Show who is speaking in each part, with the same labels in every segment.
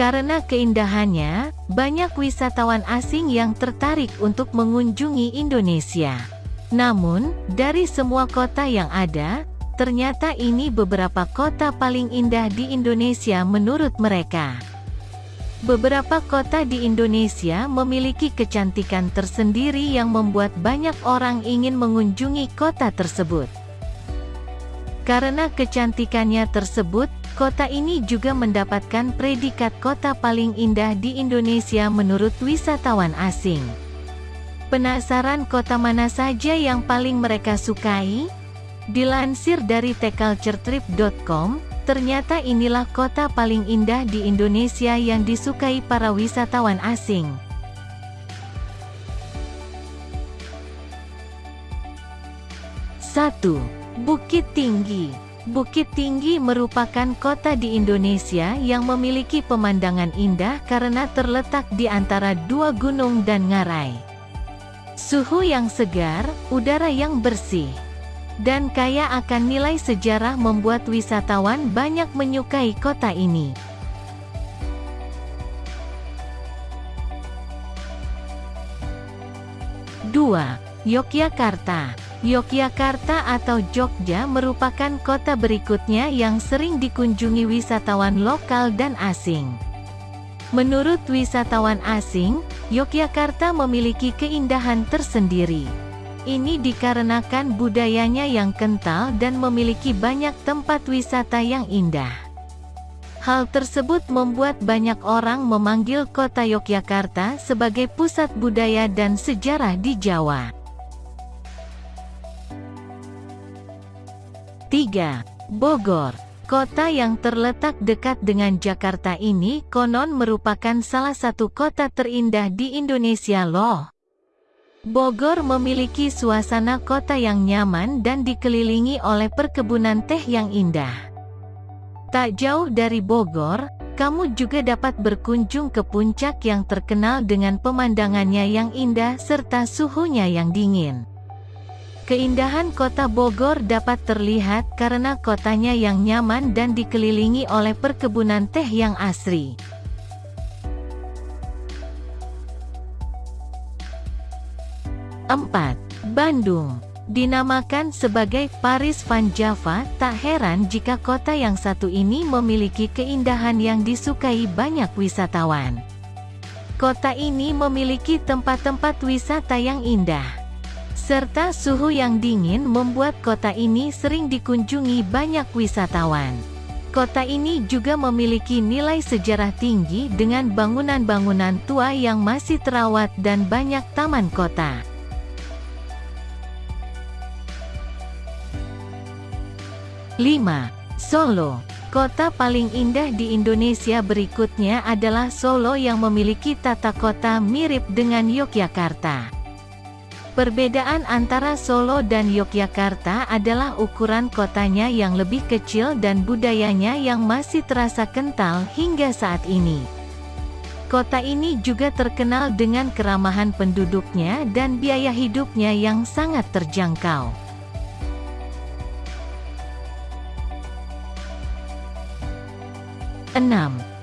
Speaker 1: Karena keindahannya, banyak wisatawan asing yang tertarik untuk mengunjungi Indonesia. Namun, dari semua kota yang ada, ternyata ini beberapa kota paling indah di Indonesia menurut mereka. Beberapa kota di Indonesia memiliki kecantikan tersendiri yang membuat banyak orang ingin mengunjungi kota tersebut. Karena kecantikannya tersebut, kota ini juga mendapatkan predikat kota paling indah di Indonesia menurut wisatawan asing. Penasaran kota mana saja yang paling mereka sukai? Dilansir dari theculturetrip.com, Ternyata inilah kota paling indah di Indonesia yang disukai para wisatawan asing. Satu, Bukit Tinggi Bukit Tinggi merupakan kota di Indonesia yang memiliki pemandangan indah karena terletak di antara dua gunung dan ngarai. Suhu yang segar, udara yang bersih, dan kaya akan nilai sejarah membuat wisatawan banyak menyukai kota ini. Dua, Yogyakarta Yogyakarta atau Jogja merupakan kota berikutnya yang sering dikunjungi wisatawan lokal dan asing. Menurut wisatawan asing, Yogyakarta memiliki keindahan tersendiri. Ini dikarenakan budayanya yang kental dan memiliki banyak tempat wisata yang indah. Hal tersebut membuat banyak orang memanggil kota Yogyakarta sebagai pusat budaya dan sejarah di Jawa. 3. Bogor Kota yang terletak dekat dengan Jakarta ini konon merupakan salah satu kota terindah di Indonesia loh. Bogor memiliki suasana kota yang nyaman dan dikelilingi oleh perkebunan teh yang indah. Tak jauh dari Bogor, kamu juga dapat berkunjung ke puncak yang terkenal dengan pemandangannya yang indah serta suhunya yang dingin. Keindahan kota Bogor dapat terlihat karena kotanya yang nyaman dan dikelilingi oleh perkebunan teh yang asri. 4. Bandung Dinamakan sebagai Paris Van Java, tak heran jika kota yang satu ini memiliki keindahan yang disukai banyak wisatawan. Kota ini memiliki tempat-tempat wisata yang indah. Serta suhu yang dingin membuat kota ini sering dikunjungi banyak wisatawan. Kota ini juga memiliki nilai sejarah tinggi dengan bangunan-bangunan tua yang masih terawat dan banyak taman kota. 5. Solo Kota paling indah di Indonesia berikutnya adalah Solo yang memiliki tata kota mirip dengan Yogyakarta. Perbedaan antara Solo dan Yogyakarta adalah ukuran kotanya yang lebih kecil dan budayanya yang masih terasa kental hingga saat ini. Kota ini juga terkenal dengan keramahan penduduknya dan biaya hidupnya yang sangat terjangkau. 6.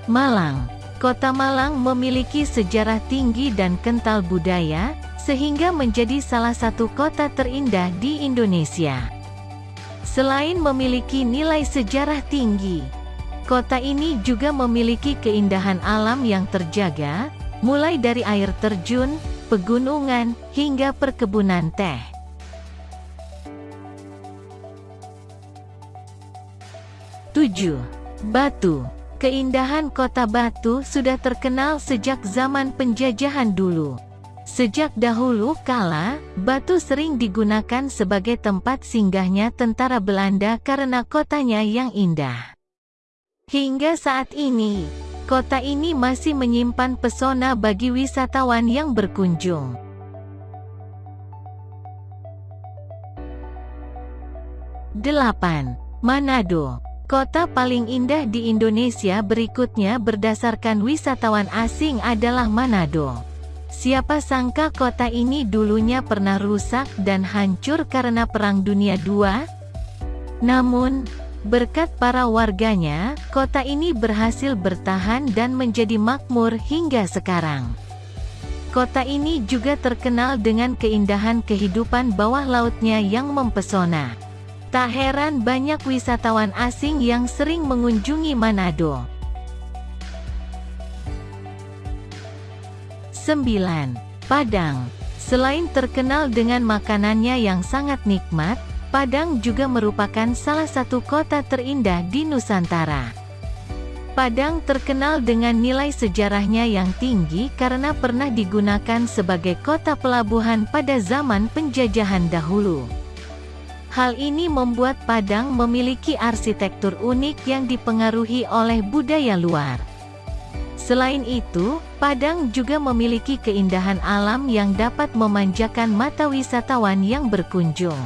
Speaker 1: Malang Kota Malang memiliki sejarah tinggi dan kental budaya, sehingga menjadi salah satu kota terindah di Indonesia. Selain memiliki nilai sejarah tinggi, kota ini juga memiliki keindahan alam yang terjaga, mulai dari air terjun, pegunungan, hingga perkebunan teh. 7. Batu Keindahan kota Batu sudah terkenal sejak zaman penjajahan dulu. Sejak dahulu kala, Batu sering digunakan sebagai tempat singgahnya tentara Belanda karena kotanya yang indah. Hingga saat ini, kota ini masih menyimpan pesona bagi wisatawan yang berkunjung. Delapan, Manado Kota paling indah di Indonesia berikutnya berdasarkan wisatawan asing adalah Manado. Siapa sangka kota ini dulunya pernah rusak dan hancur karena Perang Dunia II? Namun, Berkat para warganya, kota ini berhasil bertahan dan menjadi makmur hingga sekarang. Kota ini juga terkenal dengan keindahan kehidupan bawah lautnya yang mempesona. Tak heran banyak wisatawan asing yang sering mengunjungi Manado. 9. Padang Selain terkenal dengan makanannya yang sangat nikmat, Padang juga merupakan salah satu kota terindah di Nusantara. Padang terkenal dengan nilai sejarahnya yang tinggi karena pernah digunakan sebagai kota pelabuhan pada zaman penjajahan dahulu. Hal ini membuat Padang memiliki arsitektur unik yang dipengaruhi oleh budaya luar. Selain itu, Padang juga memiliki keindahan alam yang dapat memanjakan mata wisatawan yang berkunjung.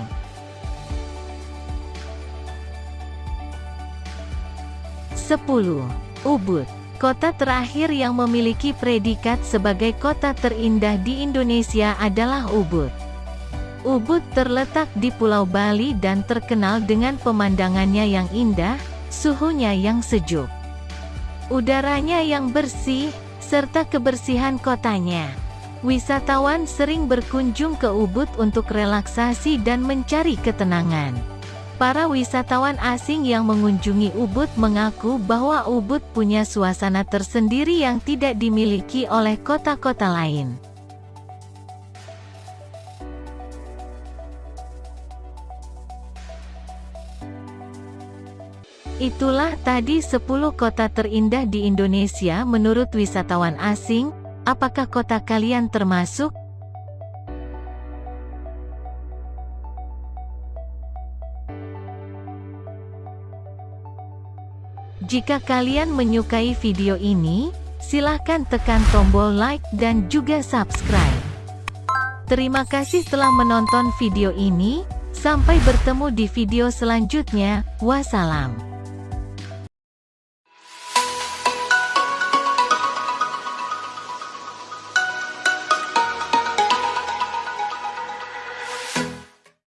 Speaker 1: 10. Ubud Kota terakhir yang memiliki predikat sebagai kota terindah di Indonesia adalah Ubud. Ubud terletak di Pulau Bali dan terkenal dengan pemandangannya yang indah, suhunya yang sejuk, udaranya yang bersih, serta kebersihan kotanya. Wisatawan sering berkunjung ke Ubud untuk relaksasi dan mencari ketenangan. Para wisatawan asing yang mengunjungi Ubud mengaku bahwa Ubud punya suasana tersendiri yang tidak dimiliki oleh kota-kota lain. Itulah tadi 10 kota terindah di Indonesia menurut wisatawan asing, apakah kota kalian termasuk? Jika kalian menyukai video ini, silahkan tekan tombol like dan juga subscribe. Terima kasih telah menonton video ini, sampai bertemu di video selanjutnya, wassalam.